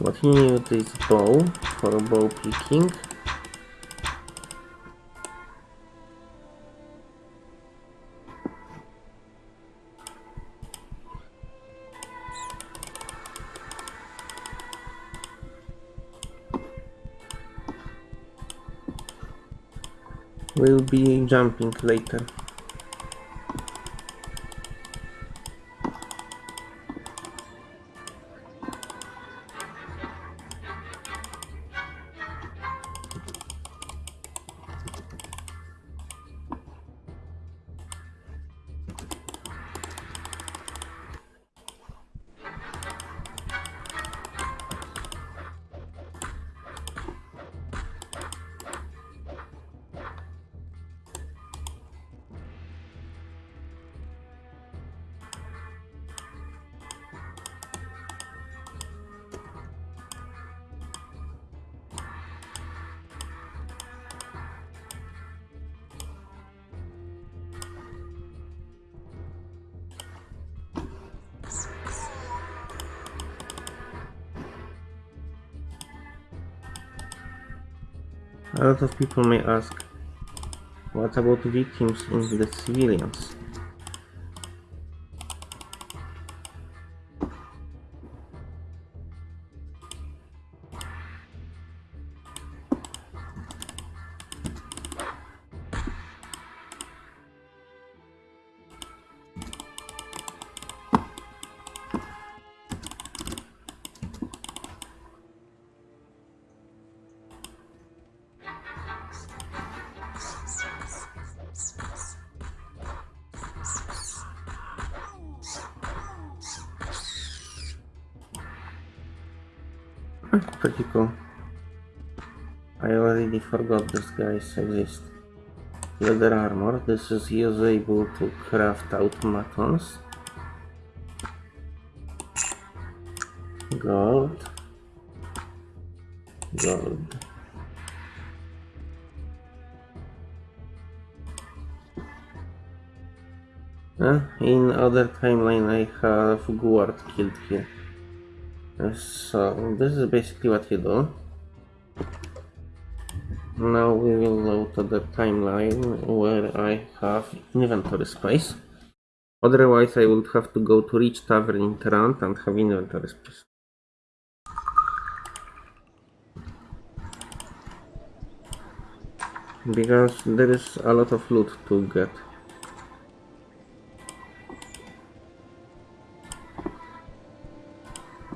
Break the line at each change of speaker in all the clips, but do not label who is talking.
What he needs is bow for bow picking. We'll be jumping later. A lot of people may ask, what about the victims in the civilians? Pretty cool. I already forgot these guys exist. Leather armor. This is usable to craft automatons. Gold. Gold. Uh, in other timeline I have Guard killed here. So this is basically what you do. Now we will go to the timeline where I have inventory space. Otherwise I would have to go to Rich Tavern in Tarant and have inventory space. Because there is a lot of loot to get.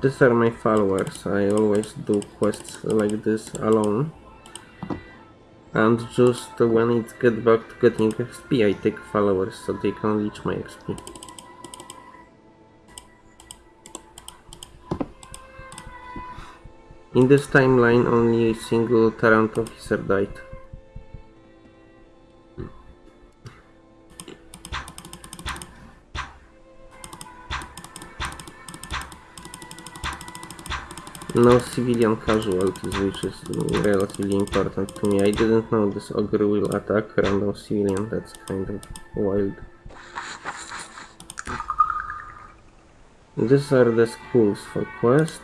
These are my followers. I always do quests like this alone. And just when it gets back to getting XP, I take followers so they can reach my XP. In this timeline, only a single Tarant officer died. No civilian casualties, which is relatively important to me. I didn't know this ogre will attack random civilian, that's kind of wild. These are the schools for quest.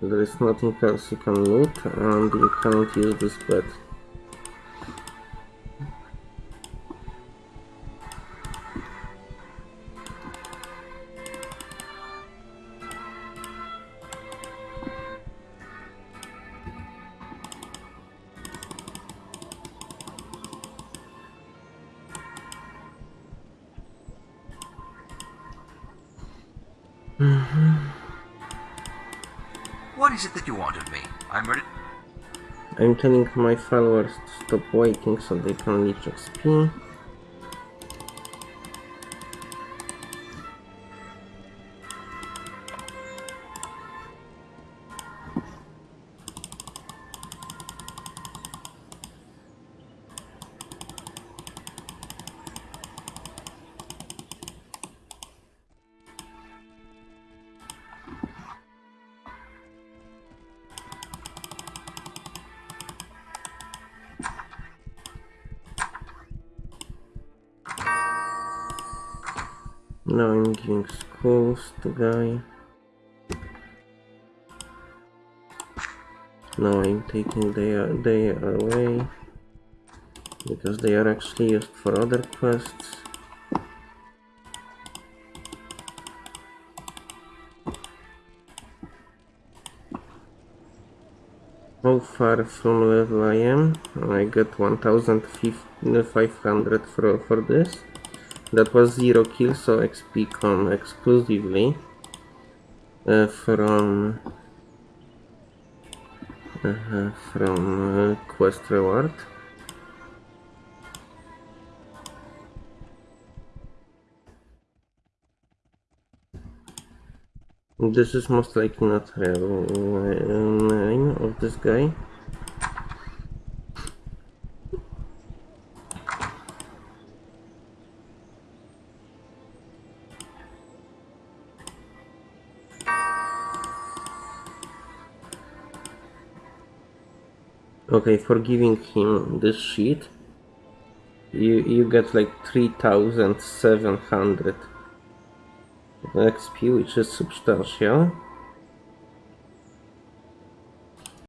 There is nothing else you can loot and you cannot use this bed. Mm-hmm.
What is it that you want of me? I'm ready.
I'm telling my followers to stop waiting so they can reach XP. Now I'm giving schools to guy. Now I'm taking their they away because they are actually used for other quests. How far from level I am? I got 1500 for, for this. That was 0 kills, so XP come exclusively uh, from uh, from uh, quest reward. This is most likely not real name of this guy. Okay, for giving him this sheet, you you get like 3700 XP, which is substantial.